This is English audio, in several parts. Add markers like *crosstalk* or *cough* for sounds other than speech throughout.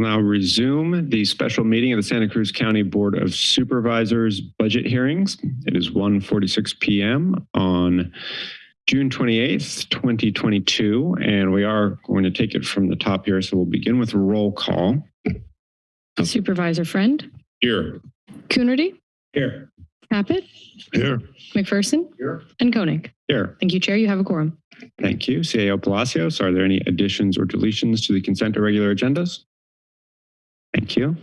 We'll now resume the special meeting of the Santa Cruz County Board of Supervisors budget hearings. It is 1.46 p.m. on June 28th, 2022, and we are going to take it from the top here. So we'll begin with a roll call. Supervisor Friend, Here. Coonerty, Here. Caput, Here. McPherson, Here. and Koenig. Here. Thank you, Chair. You have a quorum. Thank you. CAO Palacios, are there any additions or deletions to the consent or regular agendas? Thank you.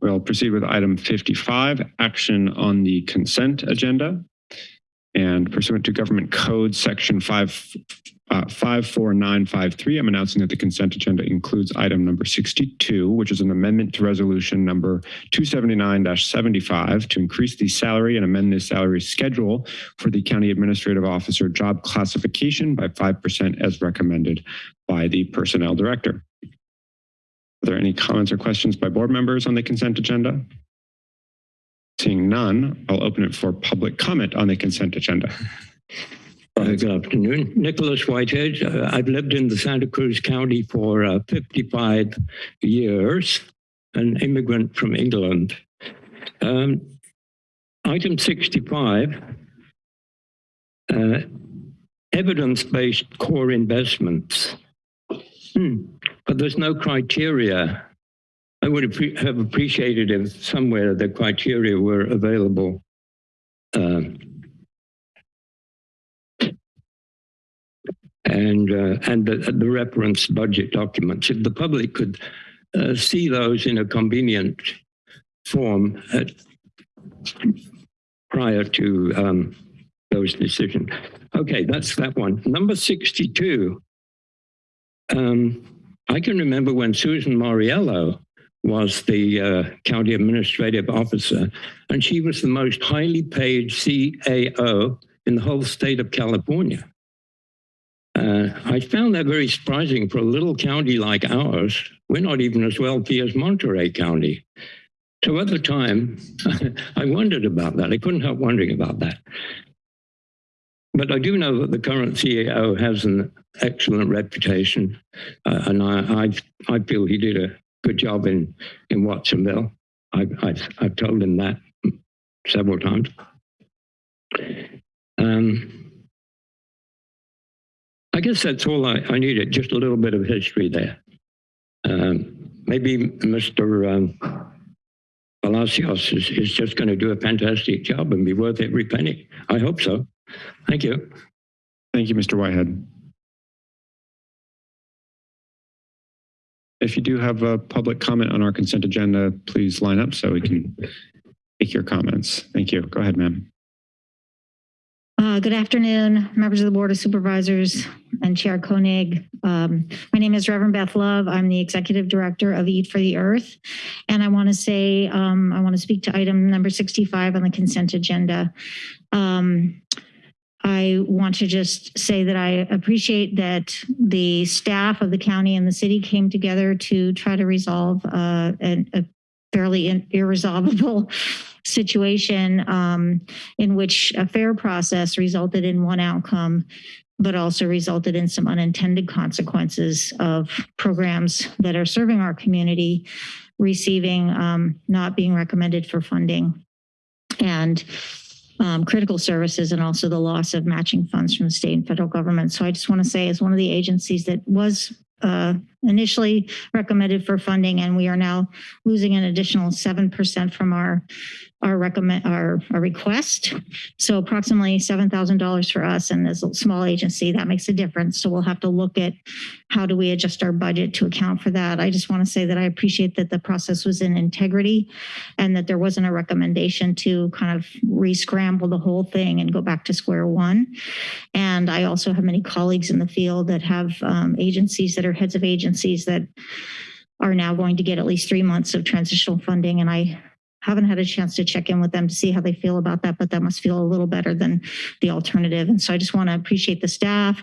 We'll proceed with item 55, action on the consent agenda. And pursuant to Government Code Section 5, uh, 54953, I'm announcing that the consent agenda includes item number 62, which is an amendment to resolution number 279-75 to increase the salary and amend the salary schedule for the county administrative officer job classification by 5% as recommended by the personnel director. Are there any comments or questions by board members on the consent agenda? Seeing none, I'll open it for public comment on the consent agenda. Uh, Good afternoon. Nicholas Whitehead. Uh, I've lived in the Santa Cruz County for uh, 55 years, an immigrant from England. Um, item 65, uh, evidence-based core investments. Hmm, But there's no criteria. I would have appreciated if somewhere the criteria were available. Um, and uh, and the, the reference budget documents. If the public could uh, see those in a convenient form at, prior to um, those decisions. Okay, that's that one. Number 62. Um, I can remember when Susan Mauriello was the uh, county administrative officer, and she was the most highly paid CAO in the whole state of California. Uh, I found that very surprising for a little county like ours. We're not even as wealthy as Monterey County. So at the time, *laughs* I wondered about that. I couldn't help wondering about that. But I do know that the current CEO has an excellent reputation, uh, and I, I, I feel he did a good job in, in Watsonville. I've, I've, I've told him that several times. Um, I guess that's all I, I needed, just a little bit of history there. Um, maybe Mr. Um, Palacios is, is just going to do a fantastic job and be worth every penny. I hope so. Thank you. Thank you, Mr. Whitehead. If you do have a public comment on our consent agenda, please line up so we can take your comments. Thank you. Go ahead, ma'am. Uh, Good afternoon, members of the Board of Supervisors and Chair Koenig. Um, My name is Reverend Beth Love. I'm the Executive Director of Eat for the Earth. And I want to say, um, I want to speak to item number 65 on the consent agenda. Um, I want to just say that I appreciate that the staff of the county and the city came together to try to resolve uh, an- a fairly in- irresolvable *laughs* situation um, in which a fair process resulted in one outcome, but also resulted in some unintended consequences of programs that are serving our community receiving, um, not being recommended for funding. And um, critical services and also the loss of matching funds from the state and federal government. So I just want to say as one of the agencies that was uh, initially recommended for funding and we are now losing an additional 7% from our our recommend our, our request. So approximately $7,000 for us and as a small agency, that makes a difference. So we'll have to look at how do we adjust our budget to account for that. I just want to say that I appreciate that the process was in integrity and that there wasn't a recommendation to kind of re-scramble the whole thing and go back to square one. And I also have many colleagues in the field that have um, agencies that are heads of agencies that are now going to get at least three months of transitional funding. And I haven't had a chance to check in with them to see how they feel about that, but that must feel a little better than the alternative. And so I just want to appreciate the staff,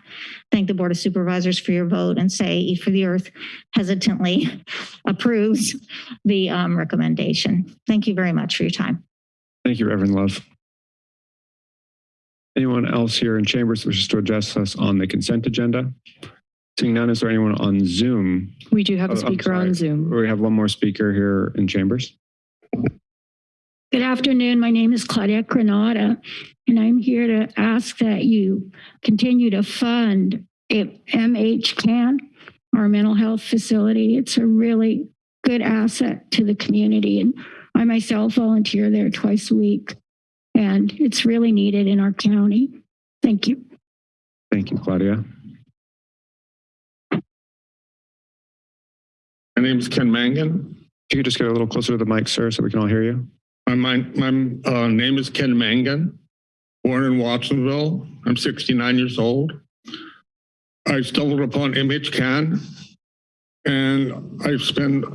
thank the Board of Supervisors for your vote and say Eat for the Earth hesitantly *laughs* approves the um, recommendation. Thank you very much for your time. Thank you, Reverend Love. Anyone else here in chambers wishes to address us on the consent agenda? Seeing none, is there anyone on Zoom? We do have Oh, a I'm speaker sorry. on Zoom. We have one more speaker here in chambers. Good afternoon. My name is Claudia Granada, and I'm here to ask that you continue to fund it- MHCAN, our mental health facility. It's a really good asset to the community, and I myself volunteer there twice a week, and it's really needed in our county. Thank you. Thank you, Claudia. My name is Ken Mangan. If you could just get a little closer to the mic, sir, so we can all hear you. My, my, my uh, name is Ken Mangan, born in Watsonville. I'm 69 years old. I stumbled upon MHCAN and I spend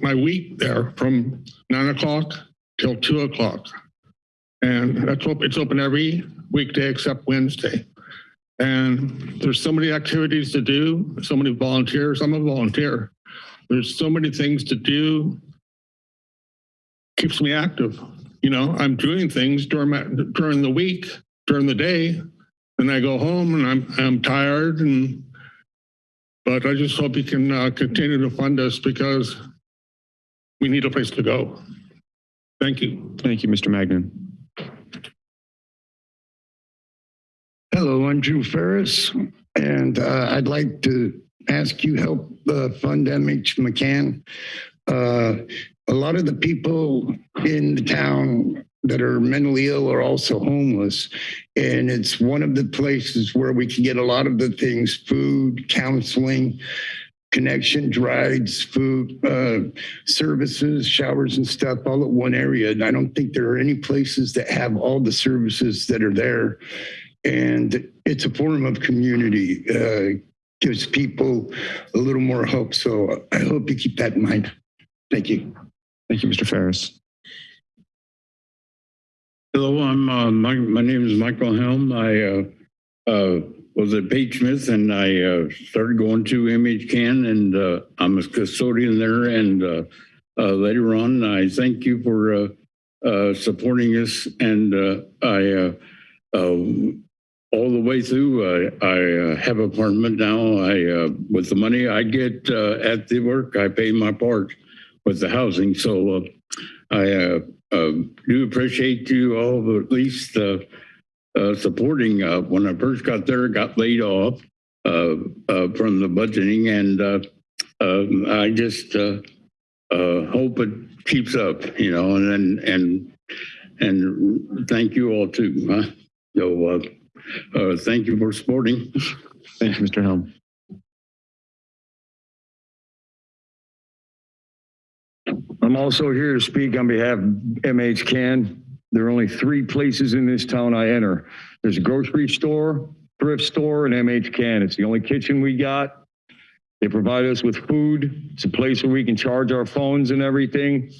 my week there from nine o'clock till two o'clock. And that's it's open every weekday except Wednesday. And there's so many activities to do, so many volunteers. I'm a volunteer. There's so many things to do. Keeps me active. You know, I'm doing things during my, during the week, during the day. And I go home and I'm, I'm tired and, but I just hope you can uh, continue to fund us because we need a place to go. Thank you. Thank you, Mr. Magnan. Hello, I'm Drew Ferris, and uh, I'd like to ask you help uh, fund MHCAN. Uh, a lot of the people in the town that are mentally ill are also homeless, and it's one of the places where we can get a lot of the things: food, counseling, connection, rides, food, uh, services, showers, and stuff, all at one area. And I don't think there are any places that have all the services that are there and it's a form of community. Uh, gives people a little more hope. So I hope you keep that in mind. Thank you. Thank you, Mr. Ferris. Hello, I'm, uh, my, my name is Michael Helm. I, uh, uh, was at Page Smith and I, uh, started going to MHCAN and, uh, I'm a custodian there and, uh, uh, later on, I thank you for, uh, uh, supporting us and, uh, I, uh, uh, all the way through, I, I uh, have apartment now. I, uh, with the money I get, uh, at the work, I pay my part with the housing. So, uh, I, uh, uh, do appreciate you all at least uh, supporting. When I first got there, got laid off from the budgeting, and um, I just hope it keeps up, you know. And and and, and thank you all too. Huh? So uh, thank you for supporting. Thank you, Mr. Helm. I'm also here to speak on behalf of MH Can. There are only three places in this town I enter. There's a grocery store, thrift store, and MHCAN. It's the only kitchen we got. They provide us with food. It's a place where we can charge our phones and everything.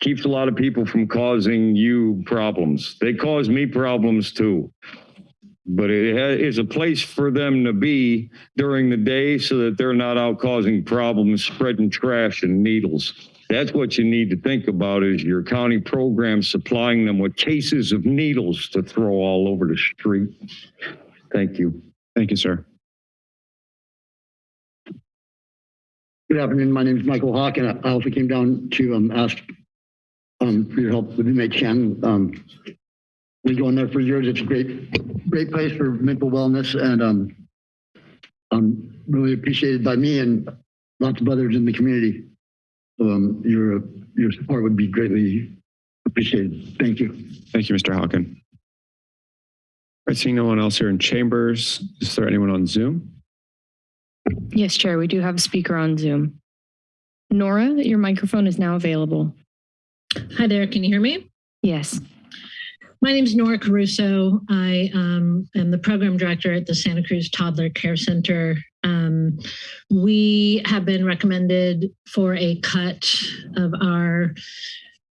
Keeps a lot of people from causing you problems. They cause me problems too. But it is a place for them to be during the day so that they're not out causing problems, spreading trash and needles. That's what you need to think about is your county program supplying them with cases of needles to throw all over the street. Thank you. Thank you, sir. Good afternoon. My name is Michael Hawk, and I also came down to um, ask um, for your help with MHCAN. Um, we go in there for years. It's a great, great place for mental wellness, and um, um, really appreciated by me and lots of others in the community. So, um, your your support would be greatly appreciated. Thank you. Thank you, Mr. Hawken. All right, seeing no one else here in chambers, is there anyone on Zoom? Yes, Chair, we do have a speaker on Zoom. Nora, your microphone is now available. Hi there, can you hear me? Yes. My name is Nora Caruso. I um, am the program director at the Santa Cruz Toddler Care Center. Um, we have been recommended for a cut of our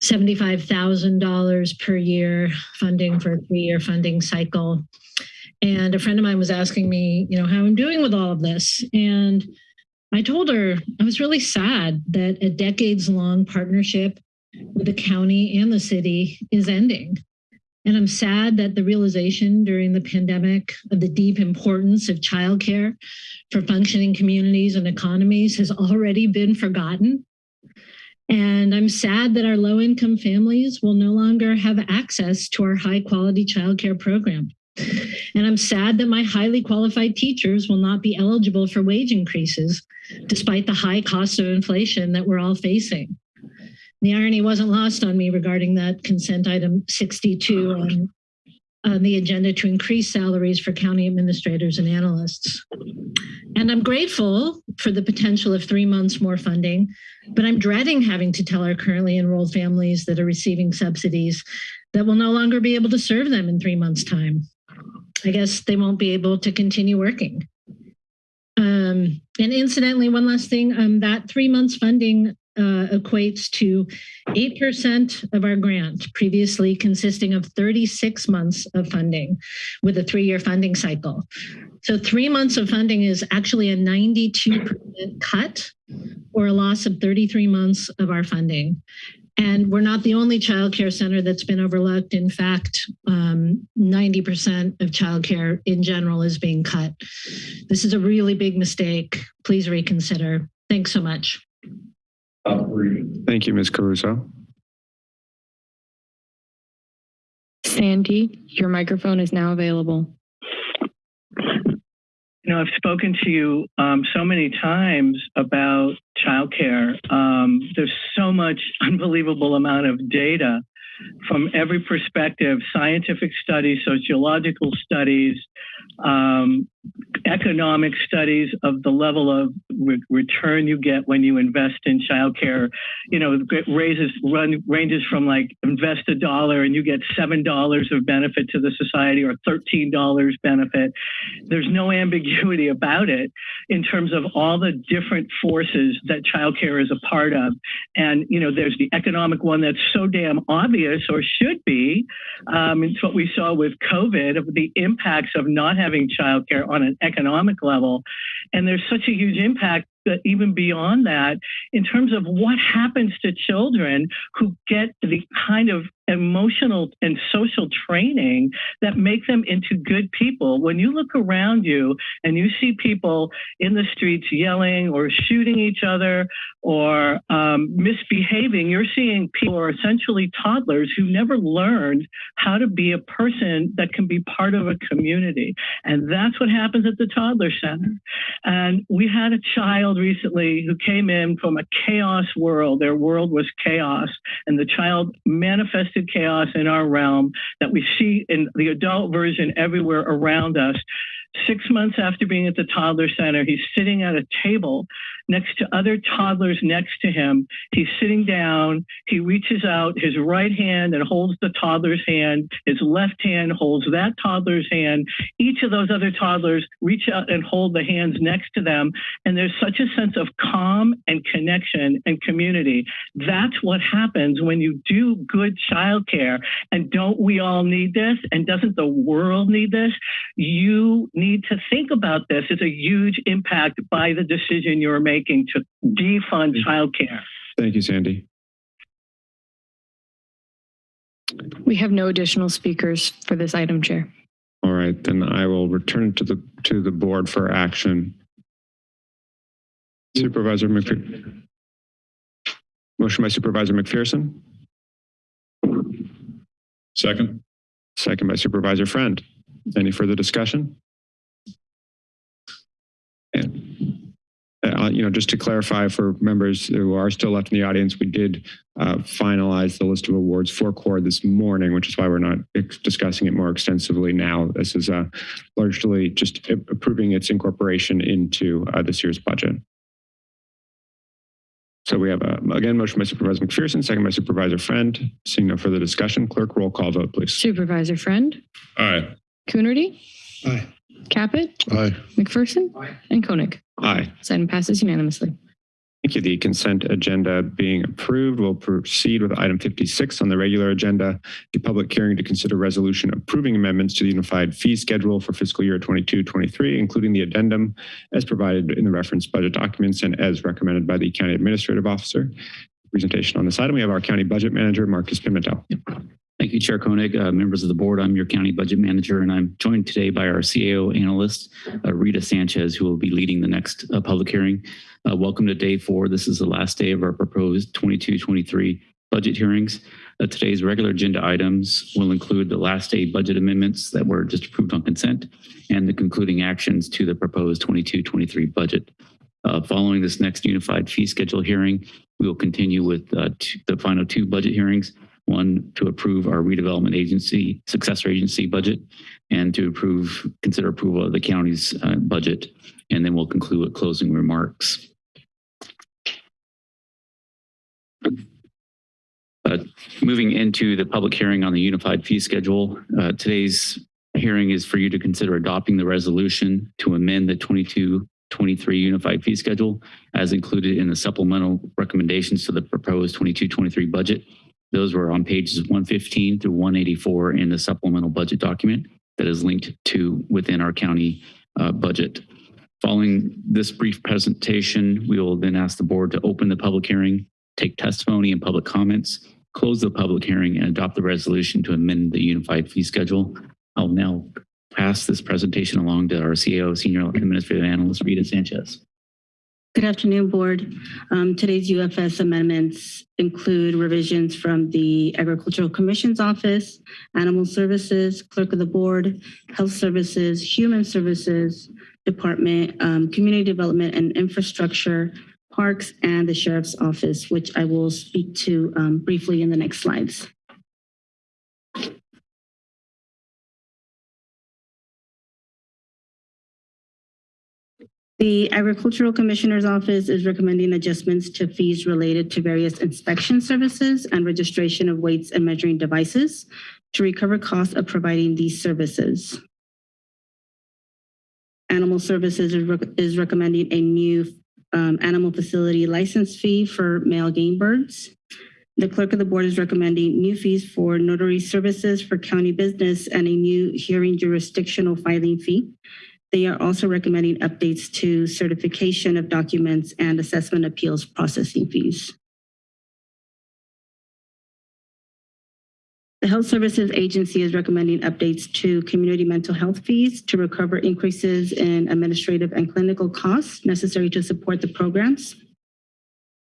$75,000 per year funding for a three-year funding cycle. And a friend of mine was asking me, you know, how I'm doing with all of this. And I told her I was really sad that a decades long partnership with the county and the city is ending. And I'm sad that the realization during the pandemic of the deep importance of childcare for functioning communities and economies has already been forgotten. And I'm sad that our low income families will no longer have access to our high quality childcare program. And I'm sad that my highly qualified teachers will not be eligible for wage increases despite the high cost of inflation that we're all facing. The irony wasn't lost on me regarding that consent item 62 on, on the agenda to increase salaries for county administrators and analysts. And I'm grateful for the potential of three months more funding, but I'm dreading having to tell our currently enrolled families that are receiving subsidies that will no longer be able to serve them in three months' time. I guess they won't be able to continue working. Um, and incidentally, one last thing, um, that three months funding uh, equates to 8% of our grant, previously consisting of 36 months of funding with a three-year funding cycle. So three months of funding is actually a 92% cut or a loss of 33 months of our funding. And we're not the only childcare center that's been overlooked. In fact, um, 90% of childcare in general is being cut. This is a really big mistake. Please reconsider. Thanks so much. Thank you, Ms. Caruso. Sandy, your microphone is now available. You know, I've spoken to you um, so many times about childcare. Um, there's so much *laughs* unbelievable amount of data from every perspective, scientific studies, sociological studies, um, economic studies of the level of re return you get when you invest in childcare. You know, it raises run ranges from like invest a dollar and you get seven dollars of benefit to the society or thirteen dollars benefit. There's no ambiguity about it in terms of all the different forces that childcare is a part of. And you know, there's the economic one that's so damn obvious or should be. Um, it's what we saw with COVID of the impacts of not having childcare on an economic level. And there's such a huge impact that even beyond that, in terms of what happens to children who get the kind of emotional and social training that make them into good people. When you look around you and you see people in the streets yelling or shooting each other or um, misbehaving, you're seeing people who are essentially toddlers who never learned how to be a person that can be part of a community. And that's what happens at the toddler center. And we had a child recently who came in from a chaos world. Their world was chaos, and the child manifested chaos in our realm that we see in the adult version everywhere around us. Six months after being at the toddler center, he's sitting at a table next to other toddlers next to him. He's sitting down. He reaches out his right hand and holds the toddler's hand. His left hand holds that toddler's hand. Each of those other toddlers reach out and hold the hands next to them. And there's such a sense of calm and connection and community. That's what happens when you do good childcare. And don't we all need this? And doesn't the world need this? You need to think about this. It's a huge impact by the decision you're making making to defund childcare. Thank you, Sandy. We have no additional speakers for this item, Chair. All right, then I will return to the to the board for action. Supervisor McPherson. Motion by Supervisor McPherson, Second. second by Supervisor Friend. Any further discussion? Uh, you know, just to clarify for members who are still left in the audience, we did uh, finalize the list of awards for CORE this morning, which is why we're not discussing it more extensively now. This is uh, largely just approving its incorporation into uh, this year's budget. So we have, a, again, motion by Supervisor McPherson, second by Supervisor Friend. Seeing no further discussion, clerk roll call vote, please. Supervisor Friend, Aye. Coonerty, Aye. Caput, Aye. McPherson, Aye. and Koenig. Aye. This item passes unanimously. Thank you. The consent agenda being approved, we'll proceed with item 56 on the regular agenda, the public hearing to consider resolution approving amendments to the unified fee schedule for fiscal year 22-23, including the addendum as provided in the reference budget documents and as recommended by the county administrative officer. Presentation on this item, we have our county budget manager, Marcus Pimentel. Thank you, Chair Koenig. Uh, members of the board, I'm your county budget manager, and I'm joined today by our CAO analyst, uh, Rita Sanchez, who will be leading the next uh, public hearing. Uh, welcome to day four. This is the last day of our proposed 22-23 budget hearings. Uh, today's regular agenda items will include the last day budget amendments that were just approved on consent and the concluding actions to the proposed 22-23 budget. Uh, following this next unified fee schedule hearing, we will continue with the final two budget hearings one to approve our redevelopment agency, successor agency budget, and to approve, consider approval of the county's uh, budget. And then we'll conclude with closing remarks. Uh, moving into the public hearing on the unified fee schedule, uh, today's hearing is for you to consider adopting the resolution to amend the 22 23 unified fee schedule as included in the supplemental recommendations to the proposed 22-23 budget. Those were on pages 115 through 184 in the supplemental budget document that is linked to within our county uh, budget. Following this brief presentation, we will then ask the board to open the public hearing, take testimony and public comments, close the public hearing and adopt the resolution to amend the unified fee schedule. I'll now pass this presentation along to our CEO, Senior Administrative Analyst, Rita Sanchez. Good afternoon, Board. Um, today's UFS amendments include revisions from the Agricultural Commission's Office, Animal Services, Clerk of the Board, Health Services, Human Services Department, um, Community Development and Infrastructure, Parks, and the Sheriff's Office, which I will speak to um, briefly in the next slides. The Agricultural Commissioner's Office is recommending adjustments to fees related to various inspection services and registration of weights and measuring devices to recover costs of providing these services. Animal Services is, rec is recommending a new um, animal facility license fee for male game birds. The clerk of the board is recommending new fees for notary services for county business and a new hearing jurisdictional filing fee. They are also recommending updates to certification of documents and assessment appeals processing fees. The Health Services Agency is recommending updates to community mental health fees to recover increases in administrative and clinical costs necessary to support the programs.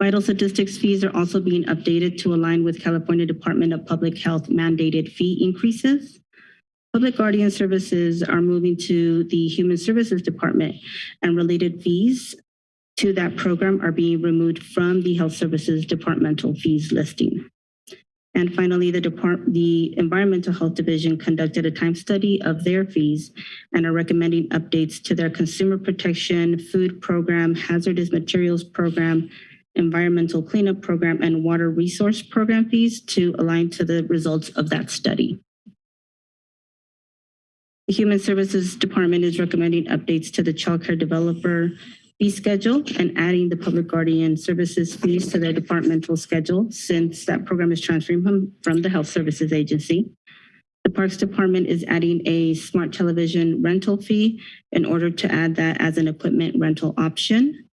Vital statistics fees are also being updated to align with California Department of Public Health mandated fee increases. Public Guardian Services are moving to the Human Services Department and related fees to that program are being removed from the Health Services Departmental Fees listing. And finally, the, Depart the Environmental Health Division conducted a time study of their fees and are recommending updates to their consumer protection, food program, hazardous materials program, environmental cleanup program, and water resource program fees to align to the results of that study. The Human Services Department is recommending updates to the child care developer fee schedule and adding the public guardian services fees to their departmental schedule since that program is transferring from, from the Health Services Agency. The Parks Department is adding a smart television rental fee in order to add that as an equipment rental option.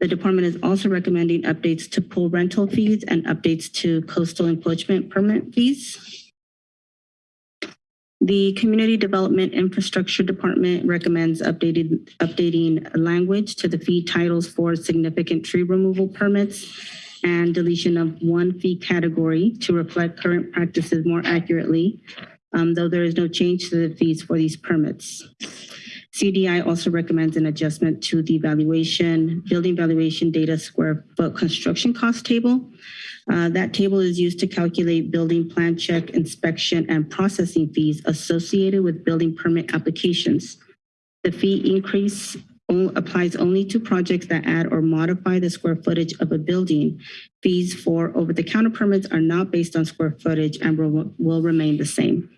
The department is also recommending updates to pool rental fees and updates to coastal encroachment permit fees. The Community Development Infrastructure Department recommends updated, updating language to the fee titles for significant tree removal permits and deletion of one fee category to reflect current practices more accurately, um, though there is no change to the fees for these permits. CDI also recommends an adjustment to the valuation, building valuation data square foot construction cost table. Uh, that table is used to calculate building plan check, inspection, and processing fees associated with building permit applications. The fee increase applies only to projects that add or modify the square footage of a building. Fees for over-the-counter permits are not based on square footage and will, will remain the same.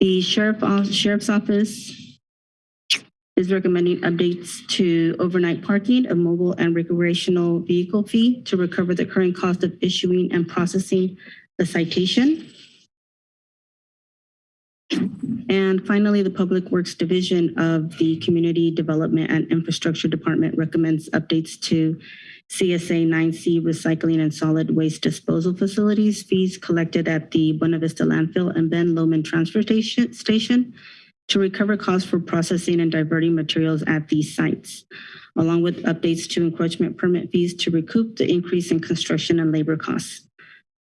The sheriff, Sheriff's Office is recommending updates to overnight parking, a mobile and recreational vehicle fee to recover the current cost of issuing and processing the citation. And finally, the Public Works Division of the Community Development and Infrastructure Department recommends updates to CSA 9C recycling and solid waste disposal facilities, fees collected at the Buena Vista landfill and Ben Lomond transfer station to recover costs for processing and diverting materials at these sites, along with updates to encroachment permit fees to recoup the increase in construction and labor costs.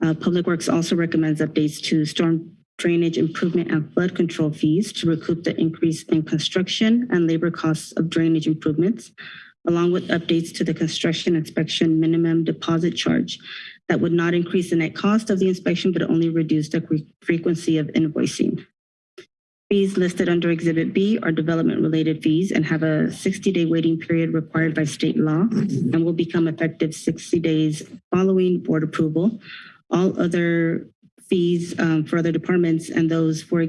Uh, Public Works also recommends updates to storm drainage improvement and flood control fees to recoup the increase in construction and labor costs of drainage improvements, along with updates to the construction inspection minimum deposit charge that would not increase the net cost of the inspection, but only reduce the frequency of invoicing. Fees listed under Exhibit B are development-related fees and have a 60-day waiting period required by state law and will become effective 60 days following board approval. All other fees um, for other departments and those for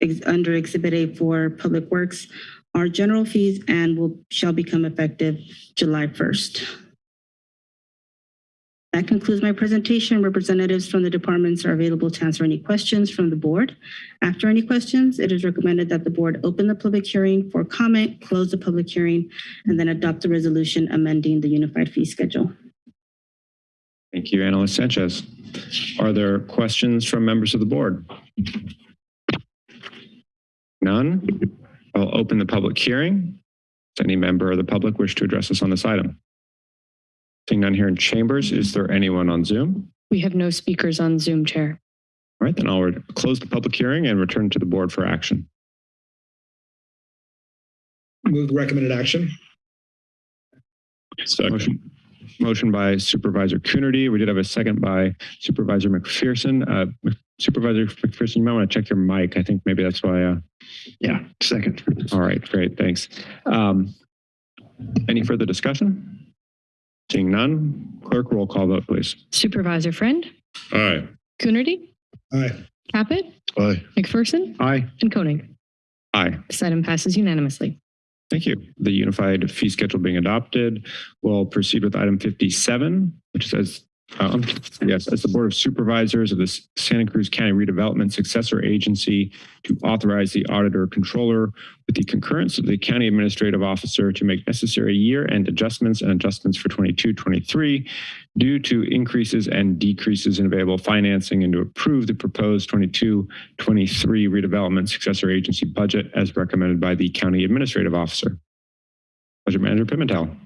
ex- under Exhibit A for Public Works are general fees and will shall become effective July 1st. That concludes my presentation. Representatives from the departments are available to answer any questions from the board. After any questions, it is recommended that the board open the public hearing for comment, close the public hearing, and then adopt the resolution amending the unified fee schedule. Thank you, Analyst Sanchez. Are there questions from members of the board? None? I'll open the public hearing. Does any member of the public wish to address us on this item? Seeing none here in chambers, is there anyone on Zoom? We have no speakers on Zoom, Chair. All right, then I'll re- close the public hearing and return to the board for action. Move the recommended action. Motion, motion by Supervisor Coonerty. We did have a second by Supervisor McPherson. Uh, Supervisor McPherson, you might want to check your mic. I think maybe that's why. Uh, Yeah, second. all right, great, thanks. Um, any further discussion? Seeing none, clerk roll call vote, please. Supervisor Friend, Aye. Coonerty, Aye. Caput, Aye. McPherson, Aye. and Koenig. Aye. This item passes unanimously. Thank you. The unified fee schedule being adopted. We'll proceed with item 57, which says, um, yes, as the Board of Supervisors of the Santa Cruz County Redevelopment Successor Agency to authorize the auditor controller with the concurrence of the county administrative officer to make necessary year-end adjustments and adjustments for 22-23 due to increases and decreases in available financing and to approve the proposed 22-23 redevelopment successor agency budget as recommended by the county administrative officer. Budget Manager Pimentel.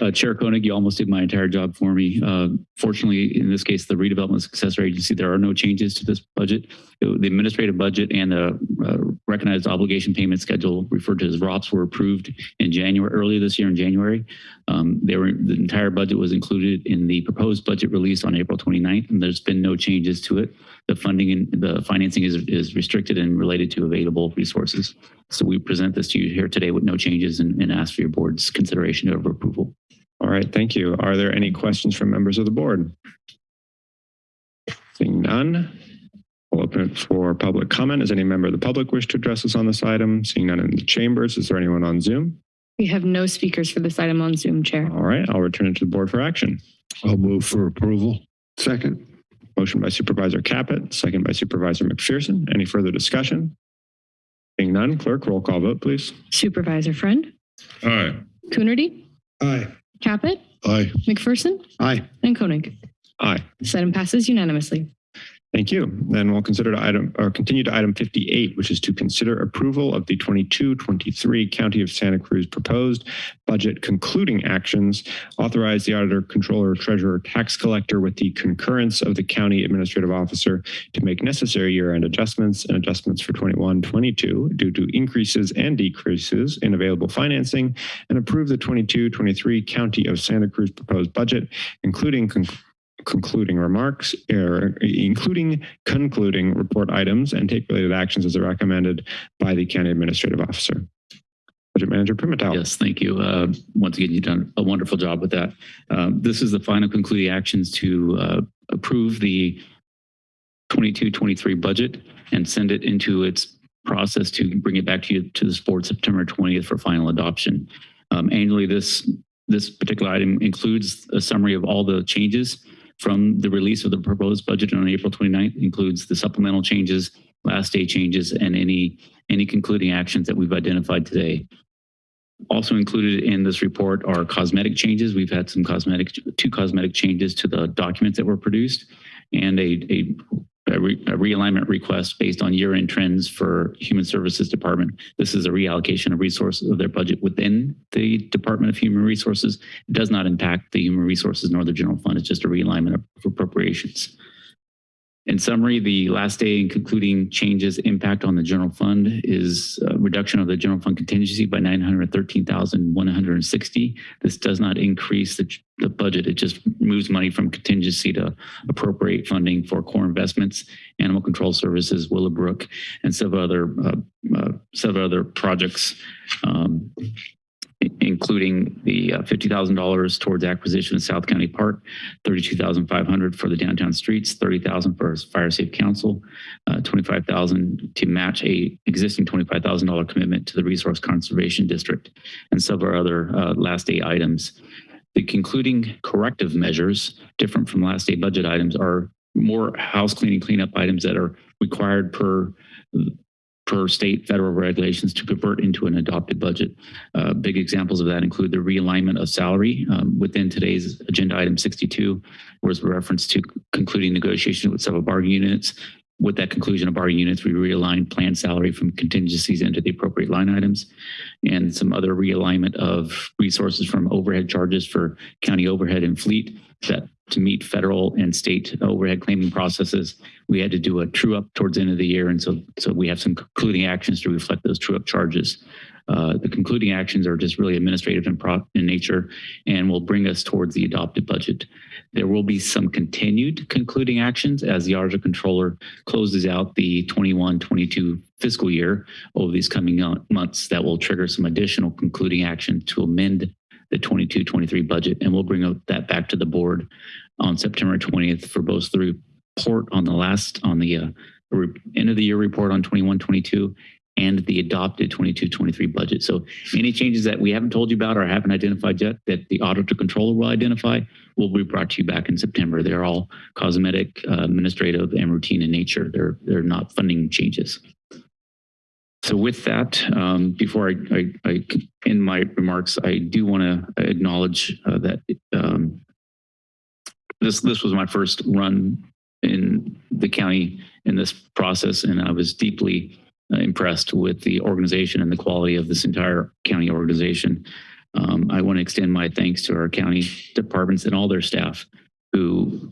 Uh, Chair Koenig, you almost did my entire job for me. Uh, fortunately, in this case, the redevelopment successor agency, there are no changes to this budget. It- The administrative budget and the uh, recognized obligation payment schedule referred to as ROPS were approved in January, earlier this year in January. Um, they were, the entire budget was included in the proposed budget release on April 29th, and there's been no changes to it. The funding and the financing is, is restricted and related to available resources. So we present this to you here today with no changes and, and ask for your board's consideration of approval. All right, thank you. Are there any questions from members of the board? Seeing none, we'll open it for public comment. Does any member of the public wish to address us on this item? Seeing none in the chambers, is there anyone on Zoom? We have no speakers for this item on Zoom, Chair. All right, I'll return it to the board for action. I'll move for approval. Second. Motion by Supervisor Caput, second by Supervisor McPherson. Any further discussion? Seeing none, clerk, roll call vote, please. Supervisor Friend, Aye. Coonerty, Aye. Caput, Aye. McPherson, Aye. and Koenig. Aye. This item passes unanimously. Thank you. Then we'll consider to item or continue to item 58, which is to consider approval of the 22-23 County of Santa Cruz proposed budget concluding actions, authorize the auditor, controller, treasurer, tax collector with the concurrence of the county administrative officer to make necessary year-end adjustments and adjustments for 21-22 due to increases and decreases in available financing and approve the 22-23 County of Santa Cruz proposed budget, including concluding remarks, er, including concluding report items and take related actions as recommended by the county administrative officer. Budget Manager Pimentel. Yes, thank you. Uh, Once again, you've done a wonderful job with that. Um, This is the final concluding actions to uh, approve the 22-23 budget and send it into its process to bring it back to you to this board September 20th for final adoption. Um, Annually, this, this particular item includes a summary of all the changes from the release of the proposed budget on April 29th, includes the supplemental changes, last day changes, and any, any concluding actions that we've identified today. Also included in this report are cosmetic changes. We've had some cosmetic, two cosmetic changes to the documents that were produced and a, a, a, re, a realignment request based on year-end trends for Human Services Department. This is a reallocation of resources of their budget within the Department of Human Resources. It does not impact the Human Resources nor the general fund. It's just a realignment of appropriations. In summary, the last day and concluding changes impact on the general fund is reduction of the general fund contingency by 913,160. This does not increase the, the budget. It just moves money from contingency to appropriate funding for core investments, animal control services, Willowbrook, and several other uh, uh, several other projects. Um, including the uh, $50,000 towards acquisition of South County Park, 32,500 for the downtown streets, 30,000 for Fire Safe Council, uh, 25,000 to match a existing $25,000 commitment to the Resource Conservation District, and several other uh, last day items. The concluding corrective measures, different from last day budget items, are more house cleaning cleanup items that are required per per state federal regulations to convert into an adopted budget. Uh, big examples of that include the realignment of salary um, within today's agenda item 62 was reference to concluding negotiation with several bargaining units. With that conclusion of bargaining units, we realigned planned salary from contingencies into the appropriate line items and some other realignment of resources from overhead charges for county overhead and fleet that to meet federal and state overhead claiming processes, we had to do a true up towards the end of the year. And so, so we have some concluding actions to reflect those true up charges. Uh, the concluding actions are just really administrative in, in nature and will bring us towards the adopted budget. There will be some continued concluding actions as the Auditor Controller closes out the 21-22 fiscal year over these coming months that will trigger some additional concluding action to amend the 22-23 budget, and we'll bring that back to the board on September 20th for both the report on the last, on the uh, end of the year report on 21-22 and the adopted 22-23 budget. So any changes that we haven't told you about or haven't identified yet that the auditor controller will identify will be brought to you back in September. They're all cosmetic, uh, administrative, and routine in nature. They're, they're not funding changes. So with that, um, before I, I, I, end my remarks, I do want to acknowledge uh, that um, this this was my first run in the county in this process, and I was deeply uh, impressed with the organization and the quality of this entire county organization. Um, I want to extend my thanks to our county departments and all their staff who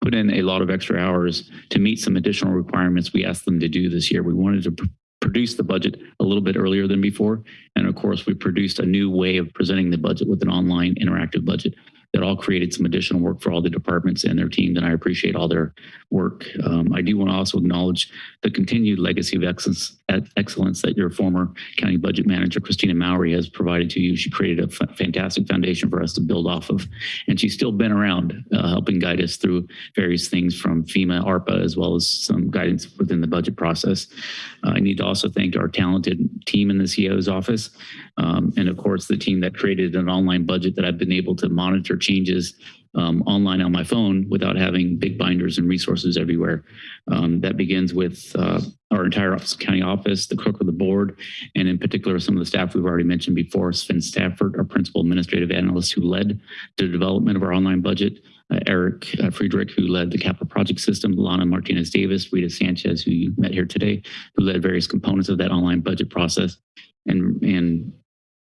put in a lot of extra hours to meet some additional requirements we asked them to do this year. We wanted to produced the budget a little bit earlier than before. And of course, we produced a new way of presenting the budget with an online interactive budget that all created some additional work for all the departments and their teams, and I appreciate all their work. Um, I do want to also acknowledge the continued legacy of excellence, that your former county budget manager, Christina Mowry, has provided to you. She created a fantastic foundation for us to build off of, and she's still been around uh, helping guide us through various things from FEMA, ARPA, as well as some guidance within the budget process. Uh, I need to also thank our talented team in the CEO's office, um, and of course, the team that created an online budget that I've been able to monitor changes um, online on my phone without having big binders and resources everywhere. Um, that begins with uh, our entire county office, the clerk of the board, and in particular, some of the staff we've already mentioned before, Sven Stafford, our principal administrative analyst who led the development of our online budget, uh, Eric uh, Friedrich, who led the capital project system, Lana Martinez Davis, Rita Sanchez, who you met here today, who led various components of that online budget process, and, and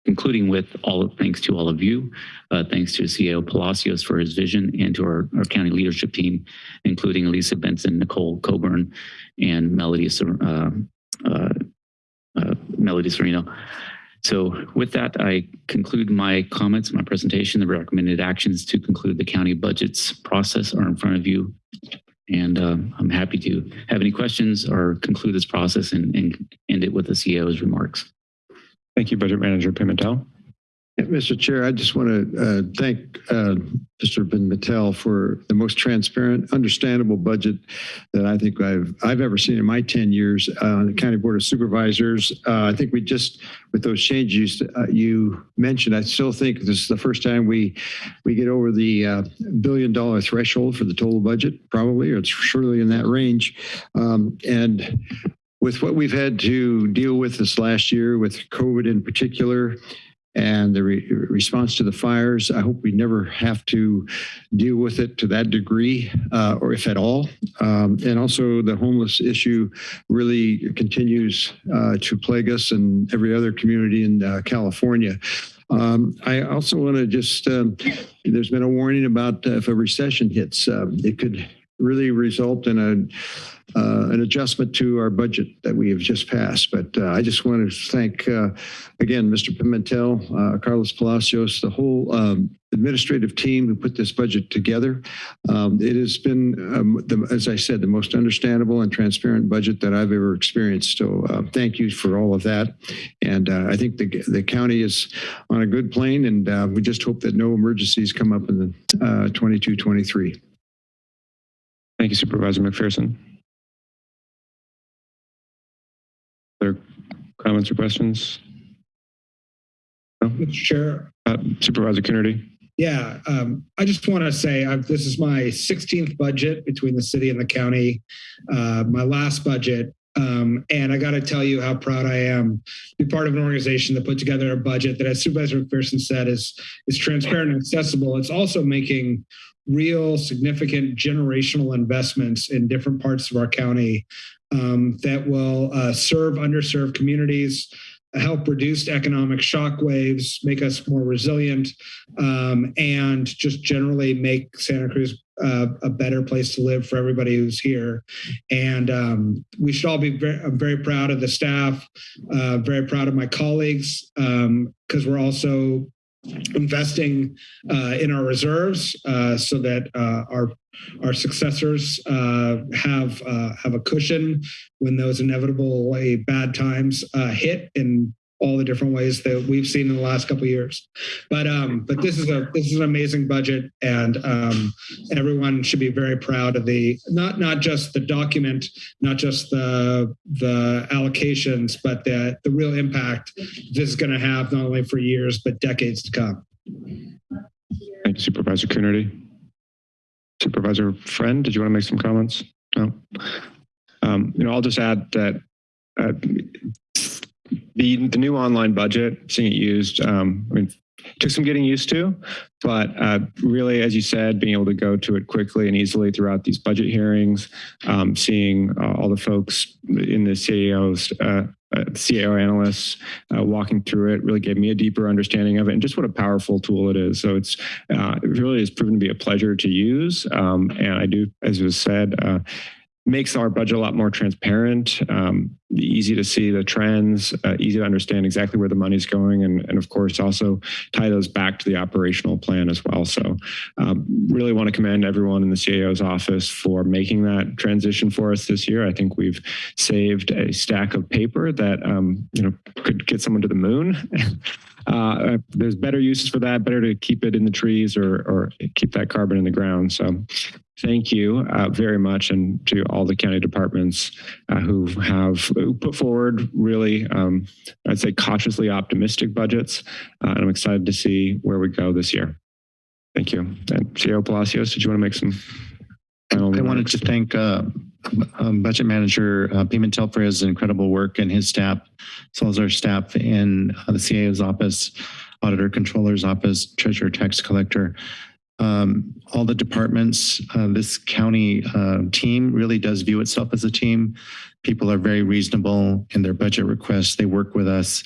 concluding with all thanks to all of you, uh, thanks to CEO Palacios for his vision and to our, our county leadership team, including Lisa Benson, Nicole Coburn, and Melody, uh, uh, uh, Melody. So with that, I conclude my comments, my presentation. The recommended actions to conclude the county budgets process are in front of you. And uh, I'm happy to have any questions or conclude this process and, and end it with the CEO's remarks. Thank you, Budget Manager Pimentel. Mr. Chair, I just want to uh, thank uh, Mr. Pimentel for the most transparent, understandable budget that I think I've I've ever seen in my 10 years on the County Board of Supervisors. Uh, I think we just, with those changes uh, you mentioned, I still think this is the first time we we get over the uh, billion dollar threshold for the total budget, probably, or it's surely in that range. Um, and with what we've had to deal with this last year with COVID in particular and the re- response to the fires, I hope we never have to deal with it to that degree uh, or if at all. Um, and also the homeless issue really continues uh, to plague us and every other community in uh, California. Um, I also want to just, um, there's been a warning about if a recession hits, um, it could really result in a, uh, an adjustment to our budget that we have just passed. But uh, I just want to thank, uh, again, Mr. Pimentel, uh, Carlos Palacios, the whole um, administrative team who put this budget together. Um, it has been, um, the, as I said, the most understandable and transparent budget that I've ever experienced. So uh, thank you for all of that. And uh, I think the, the county is on a good plane and uh, we just hope that no emergencies come up in the uh, 22, 23. Thank you, Supervisor McPherson. Other comments or questions? Mr. Chair, Uh, Supervisor Coonerty? yeah, um, I just want to say uh, this is my 16th budget between the city and the county. Uh, my last budget. Um, and I got to tell you how proud I am to be part of an organization that put together a budget that, as Supervisor McPherson said, is is transparent and accessible. It's also making real significant generational investments in different parts of our county um, that will uh, serve underserved communities, help reduce economic shock waves, make us more resilient, um, and just generally make Santa Cruz uh, a better place to live for everybody who's here. And um, we should all be very, I'm very proud of the staff, uh, very proud of my colleagues, because we're also investing uh, in our reserves uh, so that uh, our our successors uh, have uh, have a cushion when those inevitable bad times uh, hit in all the different ways that we've seen in the last couple of years. But um, but this is a this is an amazing budget, and um, everyone should be very proud of the not not just the document, not just the the allocations, but the the real impact this is going to have not only for years but decades to come. Thank you, Supervisor Coonerty. Supervisor Friend, did you want to make some comments? No. Um, you know, I'll just add that uh, the the new online budget, seeing it used, um, I mean, took some getting used to, but uh, really, as you said, being able to go to it quickly and easily throughout these budget hearings, um, seeing uh, all the folks in the CAOs, uh, uh, CAO analysts uh, walking through it really gave me a deeper understanding of it and just what a powerful tool it is. So it's uh, it really has proven to be a pleasure to use. Um, and I do, as was said, makes our budget a lot more transparent, um, easy to see the trends, uh, easy to understand exactly where the money's going, and, and of course also tie those back to the operational plan as well. So um, really want to commend everyone in the CAO's office for making that transition for us this year. I think we've saved a stack of paper that um, you know could get someone to the moon. *laughs* Uh, there's better uses for that, better to keep it in the trees or, or keep that carbon in the ground. So thank you uh, very much and to all the county departments uh, who have put forward really, um, I'd say cautiously optimistic budgets. Uh, and I'm excited to see where we go this year. Thank you. And CEO Palacios, did you want to make some final I wanted to thank uh, um, Budget Manager uh, Pimentel for his incredible work and his staff, as well as our staff in uh, the CAO's office, Auditor Controller's office, Treasurer Tax Collector. Um, all the departments, uh, this county uh, team really does view itself as a team. People are very reasonable in their budget requests. They work with us.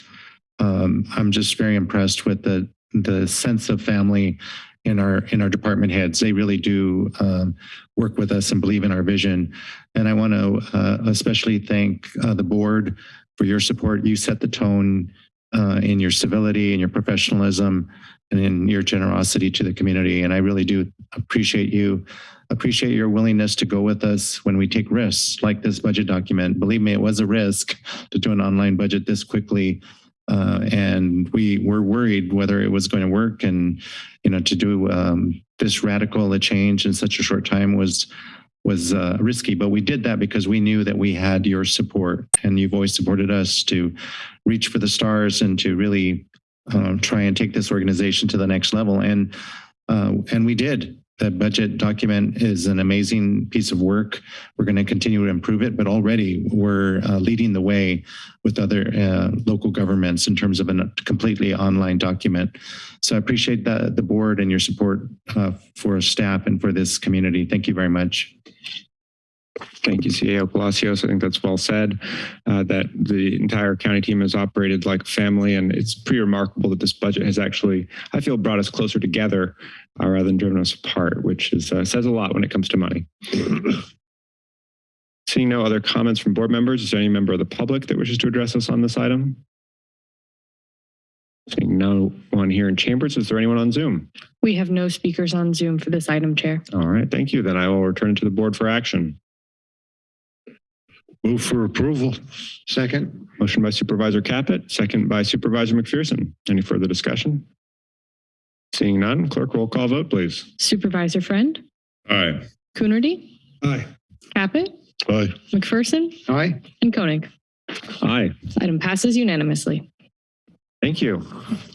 Um, I'm just very impressed with the the sense of family in our in our department heads. They really do um, work with us and believe in our vision. And I want to uh, especially thank uh, the board for your support. You set the tone uh, in your civility and your professionalism and in your generosity to the community. And I really do appreciate you. Appreciate your willingness to go with us when we take risks like this budget document. Believe me, it was a risk to do an online budget this quickly. Uh, and we were worried whether it was going to work. And you know to do um, this radical a change in such a short time was was uh, risky. But we did that because we knew that we had your support and you've always supported us to reach for the stars and to really um, try and take this organization to the next level. And uh, and we did that budget document is an amazing piece of work. We're going to continue to improve it, but already we're uh, leading the way with other uh, local governments in terms of a completely online document. So I appreciate the, the board and your support uh, for staff and for this community. Thank you very much. Thank you, CAO Palacios. I think that's well said, uh, that the entire county team has operated like a family, and it's pretty remarkable that this budget has actually, I feel, brought us closer together uh, rather than driven us apart, which is, uh, says a lot when it comes to money. *clears throat* Seeing no other comments from board members, is there any member of the public that wishes to address us on this item? Seeing no one here in chambers, is there anyone on Zoom? We have no speakers on Zoom for this item, Chair. All right, thank you. Then I will return it to the board for action. Move for approval. Second. Motion by Supervisor Caput, second by Supervisor McPherson. Any further discussion? Seeing none, clerk roll call vote, please. Supervisor Friend, Aye. Coonerty, Aye. Caput, Aye. McPherson, Aye. and Koenig. Aye. This item passes unanimously. Thank you.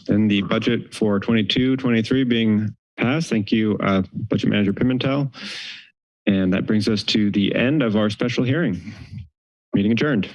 And the budget for 22, 23 being passed. Thank you, uh, Budget Manager Pimentel. And that brings us to the end of our special hearing. Meeting adjourned.